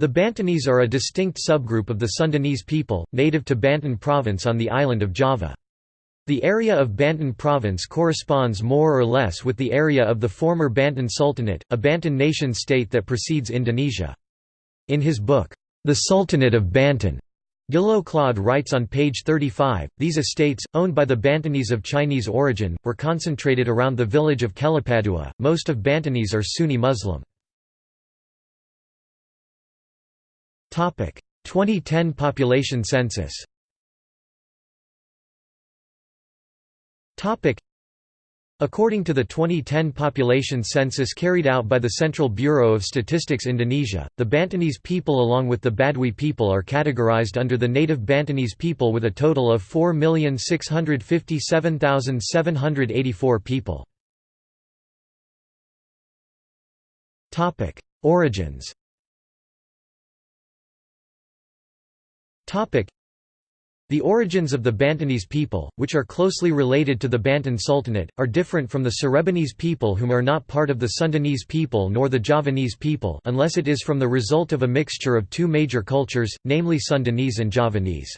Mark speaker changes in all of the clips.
Speaker 1: The Bantonese are a distinct subgroup of the Sundanese people, native to Banten province on the island of Java. The area of Banten province corresponds more or less with the area of the former Banten Sultanate, a Banten nation-state that precedes Indonesia. In his book, The Sultanate of Banten, Guillot Claude writes on page 35, these estates, owned by the Bantonese of Chinese origin, were concentrated around the village of Kelapadua. Most of Bantonese are Sunni Muslim. 2010 population census. According to the 2010 population census carried out by the Central Bureau of Statistics Indonesia, the Bantonese people along with the Badui people are categorized under the native Bantonese people with a total of 4,657,784 people. Origins the origins of the Bantonese people, which are closely related to the Banten Sultanate, are different from the Cirebonese people whom are not part of the Sundanese people nor the Javanese people unless it is from the result of a mixture of two major cultures, namely Sundanese and Javanese.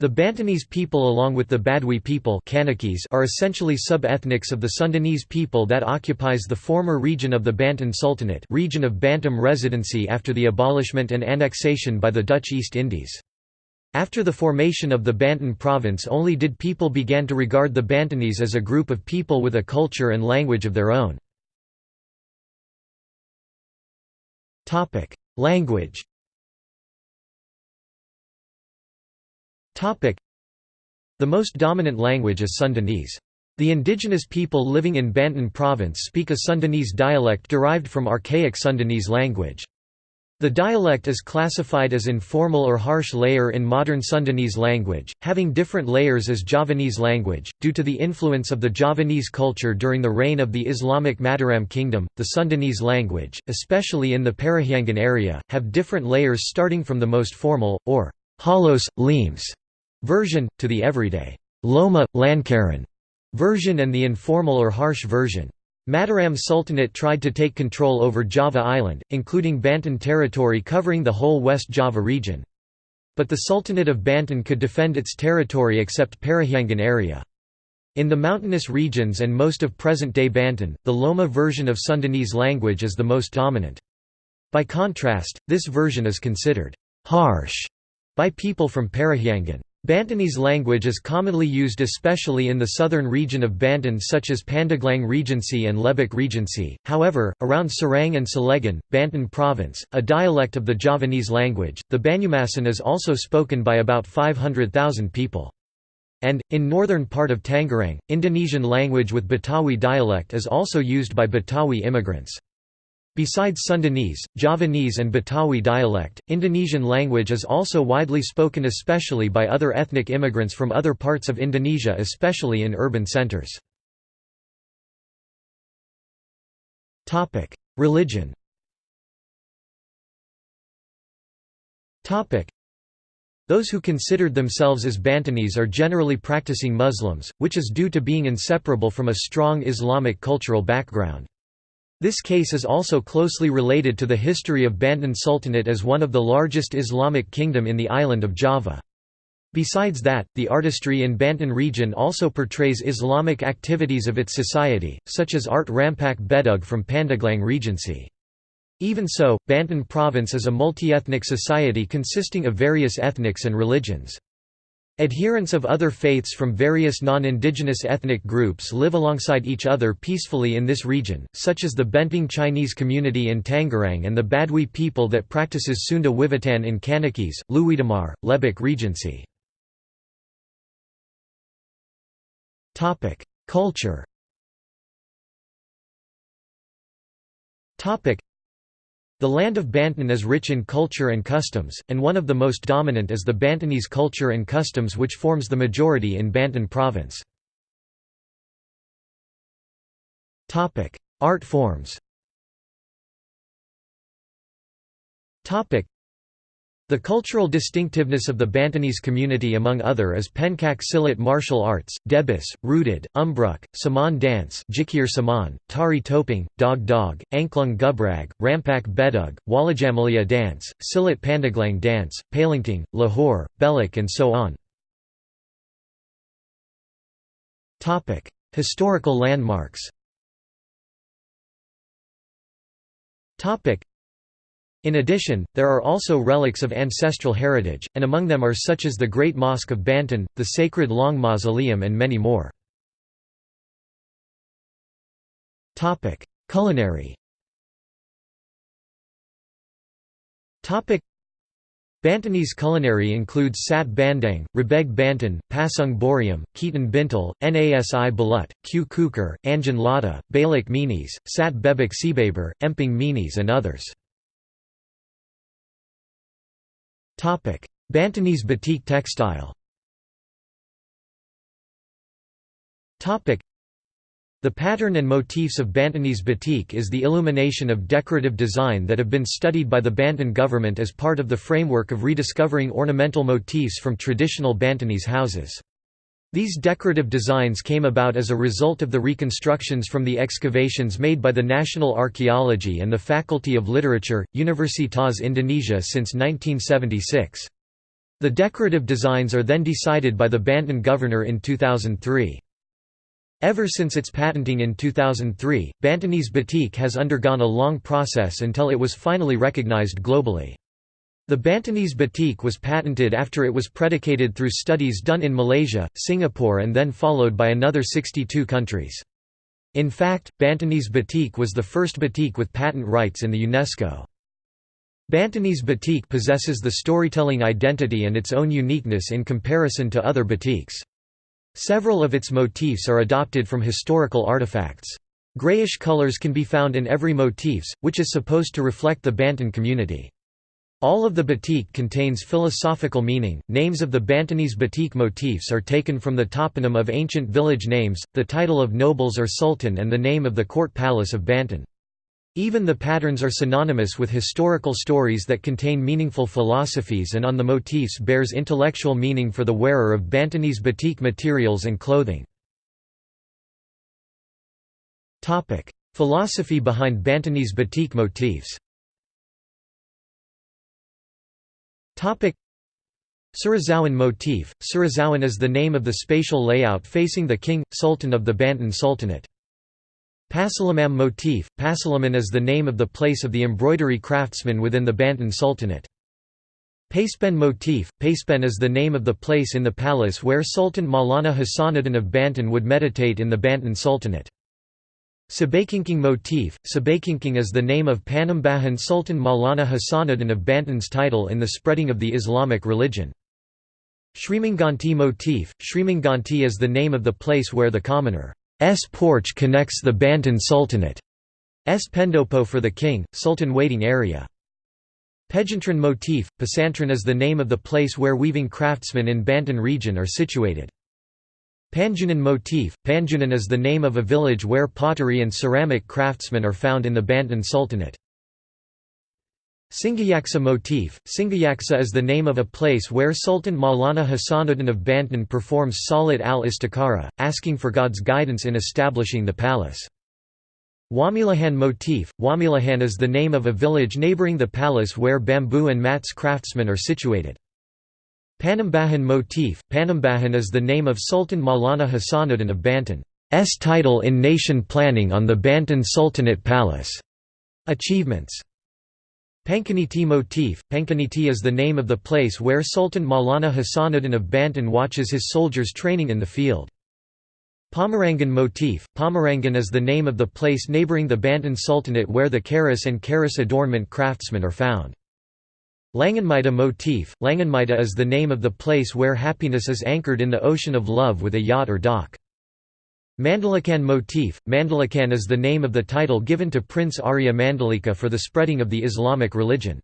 Speaker 1: The Bantonese people along with the Badui people are essentially sub-ethnics of the Sundanese people that occupies the former region of the Banten Sultanate region of Bantam Residency after the abolishment and annexation by the Dutch East Indies. After the formation of the Banten province only did people began to regard the Bantonese as a group of people with a culture and language of their own. Language The most dominant language is Sundanese. The indigenous people living in Banten province speak a Sundanese dialect derived from archaic Sundanese language. The dialect is classified as informal or harsh layer in modern Sundanese language, having different layers as Javanese language. Due to the influence of the Javanese culture during the reign of the Islamic Mataram Kingdom, the Sundanese language, especially in the Parahyangan area, have different layers starting from the most formal, or Halus, Lemes version, to the everyday Loma, Lancaran version and the informal or harsh version. Mataram Sultanate tried to take control over Java Island, including Banten territory covering the whole West Java region. But the Sultanate of Banten could defend its territory except Parahyangan area. In the mountainous regions and most of present-day Banten, the Loma version of Sundanese language is the most dominant. By contrast, this version is considered «harsh» by people from Parahyangan. Bantonese language is commonly used especially in the southern region of Banten such as Pandeglang Regency and Lebak Regency, however, around Serang and Cilegon, Banten province, a dialect of the Javanese language, the Banyumasan is also spoken by about 500,000 people. And, in northern part of Tangerang, Indonesian language with Betawi dialect is also used by Betawi immigrants. Besides Sundanese, Javanese and Betawi dialect, Indonesian language is also widely spoken especially by other ethnic immigrants from other parts of Indonesia especially in urban centers. Religion those who considered themselves as Bantonese are generally practicing Muslims, which is due to being inseparable from a strong Islamic cultural background. This case is also closely related to the history of Banten Sultanate as one of the largest Islamic kingdom in the island of Java. Besides that, the artistry in Banten region also portrays Islamic activities of its society, such as art Rampak Bedug from Pandeglang Regency. Even so, Banten province is a multi-ethnic society consisting of various ethnics and religions. Adherents of other faiths from various non-indigenous ethnic groups live alongside each other peacefully in this region, such as the Benteng Chinese community in Tangerang and the Badui people that practices Sunda Wiwitan in Kanekes, Leuwidamar, Lebak Regency. Culture the land of Banten is rich in culture and customs, and one of the most dominant is the Bantenese culture and customs which forms the majority in Banten province. Art forms The cultural distinctiveness of the Bantonese community among other is Pencak Silat martial arts, Debus, Rudat, Umbruk, Saman dance Jikir Saman, Tari Topeng, Dog Dog, Angklung Gubrag, Rampak Bedug, Walajamalia dance, Silat Pandeglang dance, Palingting, Lahore, Belak and so on. Historical landmarks in addition, there are also relics of ancestral heritage, and among them are such as the Great Mosque of Banten, the Sacred Long Mausoleum and many more. Culinary Bantonese culinary includes Sat Bandeng, Rabeg Banton, Pasung Boriam, Ketan Bintul, Nasi Balut, Q Kukar, Anjan Lada, Balak Menes, Sat Bebek Cibeber, Emping Menes and others. Bantonese batik textile. The pattern and motifs of Bantonese batik is the illumination of decorative design that have been studied by the Banton government as part of the framework of rediscovering ornamental motifs from traditional Bantonese houses. These decorative designs came about as a result of the reconstructions from the excavations made by the National Archaeology and the Faculty of Literature, Universitas Indonesia since 1976. The decorative designs are then decided by the Banton governor in 2003. Ever since its patenting in 2003, Bantonese batik has undergone a long process until it was finally recognized globally. The Bantonese batik was patented after it was predicated through studies done in Malaysia, Singapore and then followed by another 62 countries. In fact, Bantonese batik was the first batik with patent rights in the UNESCO. Bantonese batik possesses the storytelling identity and its own uniqueness in comparison to other batiks. Several of its motifs are adopted from historical artifacts. Grayish colors can be found in every motifs, which is supposed to reflect the Banton community. All of the batik contains philosophical meaning. Names of the Bantonese batik motifs are taken from the toponym of ancient village names, the title of nobles or sultan, and the name of the court palace of Banton. Even the patterns are synonymous with historical stories that contain meaningful philosophies, and on the motifs bears intellectual meaning for the wearer of Bantonese batik materials and clothing. Philosophy behind Bantonese batik motifs Surosowan motif – Surosowan is the name of the spatial layout facing the king, sultan of the Banton Sultanate. Pasalaman motif – Pasalaman is the name of the place of the embroidery craftsman within the Banton Sultanate. Pasepen motif – Pasepen is the name of the place in the palace where Sultan Maulana Hasanuddin of Banton would meditate in the Banton Sultanate. Sabakingking motif – Sabakingking is the name of Panembahan Sultan Maulana Hasanuddin of Banton's title in the spreading of the Islamic religion. Srimanganti motif – Srimanganti is the name of the place where the commoner's porch connects the Banton Sultanate's pendopo for the king, sultan waiting area. Pejantran motif – Pesantren is the name of the place where weaving craftsmen in Banton region are situated. Panjunan motif – Panjunan is the name of a village where pottery and ceramic craftsmen are found in the Banton Sultanate. Singayaksa motif – Singayaksa is the name of a place where Sultan Maulana Hasanuddin of Banton performs Salat al-Istikhara, asking for God's guidance in establishing the palace. Wamilahan motif – Wamilahan is the name of a village neighbouring the palace where bamboo and mats craftsmen are situated. Panembahan motif – Panembahan is the name of Sultan Maulana Hasanuddin of Banton's title in nation planning on the Banton Sultanate Palace. Achievements Pancaniti motif – Pancaniti is the name of the place where Sultan Maulana Hasanuddin of Banton watches his soldiers training in the field. Pomerangan motif – Pomerangan is the name of the place neighbouring the Banton Sultanate where the keris and keris adornment craftsmen are found. Langenmita motif – Langenmita is the name of the place where happiness is anchored in the ocean of love with a yacht or dock. Mandalikan motif – Mandalikan is the name of the title given to Prince Arya Mandalika for the spreading of the Islamic religion.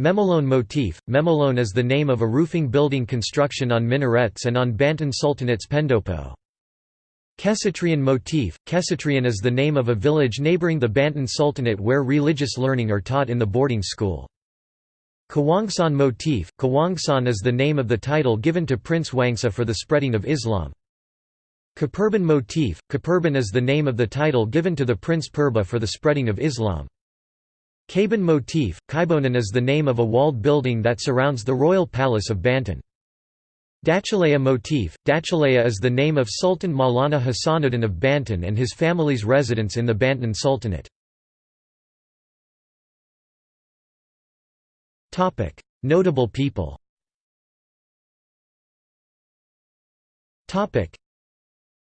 Speaker 1: Memolone motif – Memolone is the name of a roofing building construction on minarets and on Banton Sultanate's pendopo. Kesatrian motif – Kesatrian is the name of a village neighbouring the Banton Sultanate where religious learning are taught in the boarding school. Kawangsan motif – Kawangsan is the name of the title given to Prince Wangsa for the spreading of Islam. Kapurban motif – Kapurban is the name of the title given to the Prince Purba for the spreading of Islam. Kaiban motif – Kaibonan is the name of a walled building that surrounds the royal palace of Banten. Dachalaya motif – Dachalaya is the name of Sultan Maulana Hasanuddin of Banten and his family's residence in the Banten Sultanate. Notable people.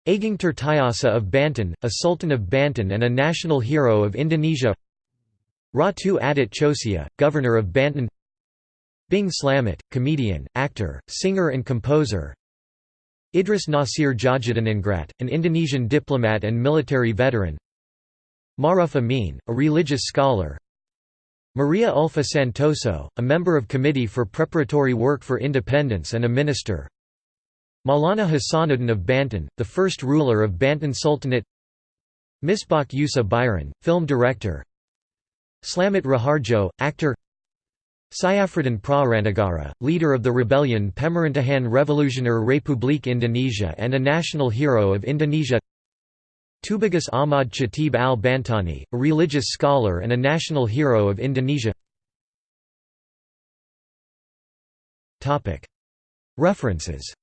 Speaker 1: Ageng Tirtayasa of Banten, a Sultan of Banten and a national hero of Indonesia. Ratu Atut Chosiyah, Governor of Banten. Bing Slamet, comedian, actor, singer and composer. Idris Nasir Djajadiningrat, an Indonesian diplomat and military veteran. Maruf Amin, a religious scholar Maria Ullfah Santoso, a member of Committee for Preparatory Work for Independence and a minister. Maulana Hasanuddin of Banten, the first ruler of Banten Sultanate. Misbach Yusa Biran, film director. Slamet Rahardjo, actor. Syafruddin Prawiranegara, leader of the rebellion Pemerintahan Revolusioner Republik Indonesia and a national hero of Indonesia Tubagus Ahmad Chatib al-Bantani, a religious scholar and a national hero of Indonesia. References